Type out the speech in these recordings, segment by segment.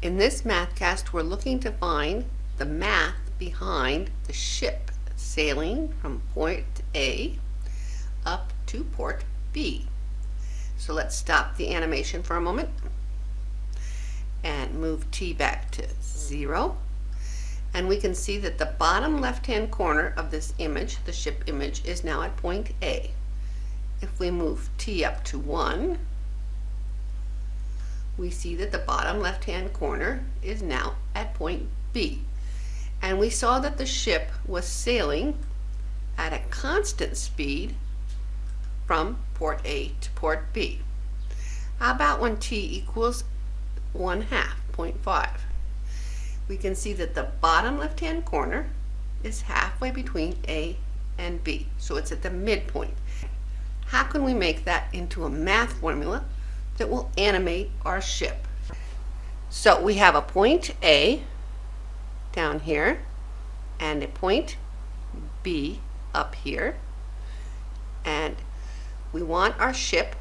In this mathcast, we're looking to find the math behind the ship sailing from point A up to port B. So let's stop the animation for a moment and move t back to 0. And we can see that the bottom left-hand corner of this image, the ship image, is now at point A. If we move t up to 1, we see that the bottom left-hand corner is now at point B. And we saw that the ship was sailing at a constant speed from port A to port B. How about when t equals 1 half, 0.5? We can see that the bottom left-hand corner is halfway between A and B, so it's at the midpoint. How can we make that into a math formula that will animate our ship. So we have a point A down here and a point B up here. And we want our ship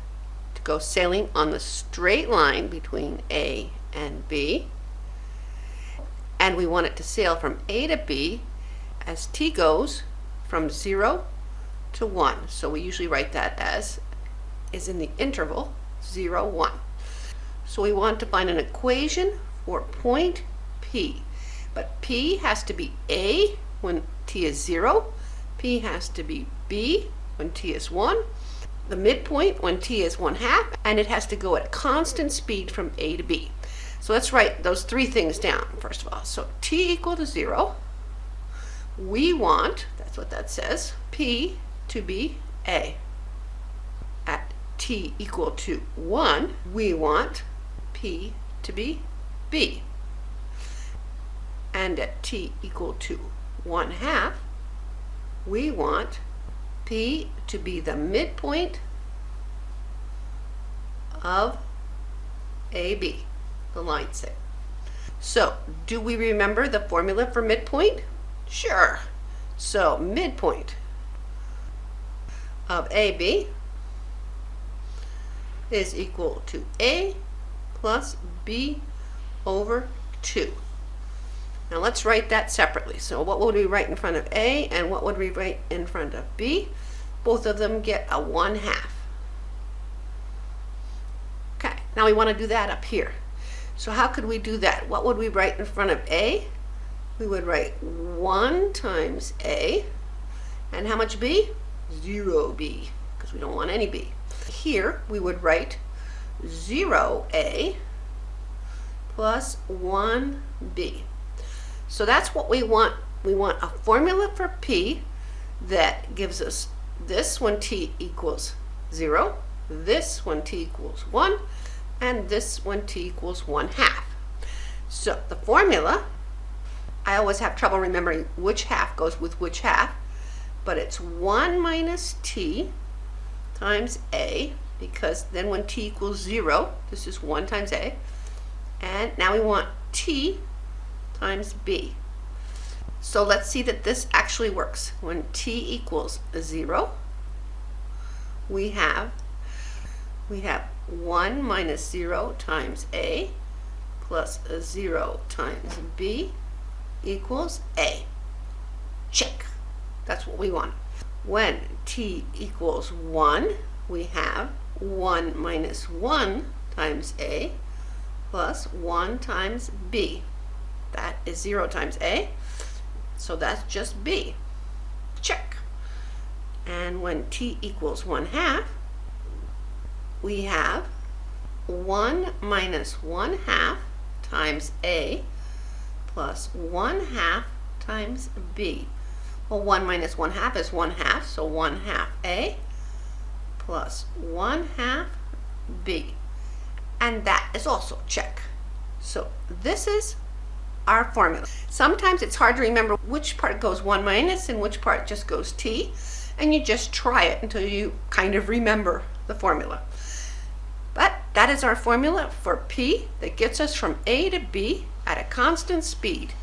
to go sailing on the straight line between A and B. And we want it to sail from A to B as t goes from 0 to 1 so we usually write that as is in the interval 0, 1. So we want to find an equation for point P. But P has to be A when t is 0, P has to be B when t is 1, the midpoint when t is 1 half, and it has to go at constant speed from A to B. So let's write those three things down first of all. So t equal to 0, we want, that's what that says, P to be A t equal to 1, we want p to be b. And at t equal to 1 half, we want p to be the midpoint of AB, the line set. So, do we remember the formula for midpoint? Sure. So, midpoint of AB is equal to A plus B over 2. Now let's write that separately. So what would we write in front of A and what would we write in front of B? Both of them get a 1 half. Okay, now we want to do that up here. So how could we do that? What would we write in front of A? We would write 1 times A. And how much B? 0 B, because we don't want any B here we would write 0a plus 1b. So that's what we want. We want a formula for p that gives us this when t equals 0, this when t equals 1, and this when t equals 1 half. So the formula, I always have trouble remembering which half goes with which half, but it's 1 minus t times a because then when t equals 0, this is 1 times a, and now we want t times b. So let's see that this actually works. When t equals 0, we have we have 1 minus 0 times a plus 0 times b equals a. Check. That's what we want. When t equals 1, we have 1 minus 1 times a plus 1 times b. That is 0 times a, so that's just b. Check. And when t equals 1 half, we have 1 minus 1 half times a plus 1 half times b. Well, 1 minus 1 half is 1 half, so 1 half A plus 1 half B. And that is also check. So this is our formula. Sometimes it's hard to remember which part goes 1 minus and which part just goes T. And you just try it until you kind of remember the formula. But that is our formula for P that gets us from A to B at a constant speed.